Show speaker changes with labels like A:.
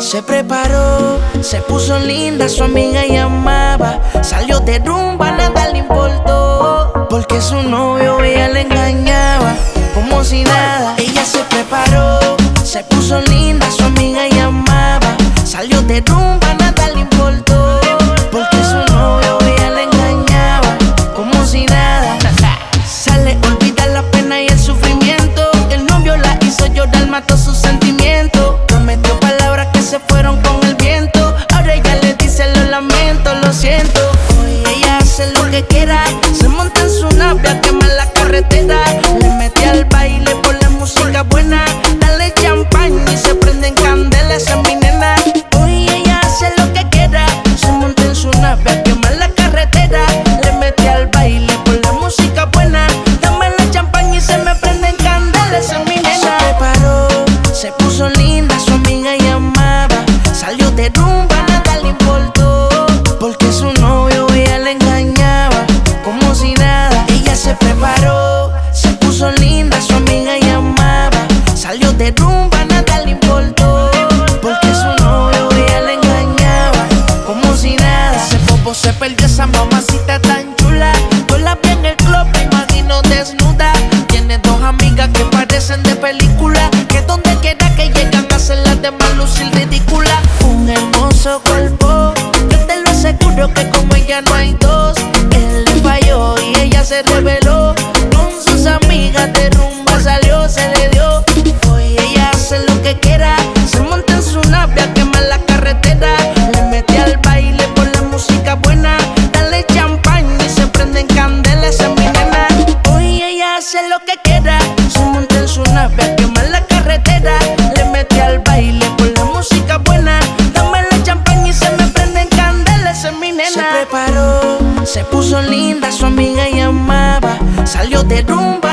A: Se preparó, se puso linda, su amiga llamaba. Salió de rumba, nada le importó. Porque su novio ella le engañaba, como si nada. Ella se preparó, se puso linda, su amiga llamaba. Salió de rumba, lo de rumba, nada le importó. Porque su novio ella le engañaba, como si nada. Ese popo se perdió esa mamacita tan chula. Yo la vi en el club, me imagino desnuda. Tiene dos amigas que parecen de película. Que donde quiera que llegan hacen las demás lucir ridícula. Un hermoso cuerpo, yo te lo aseguro que como ella no hay dos. Él le falló y ella se reveló. Se puso linda, su amiga llamaba. Salió de rumba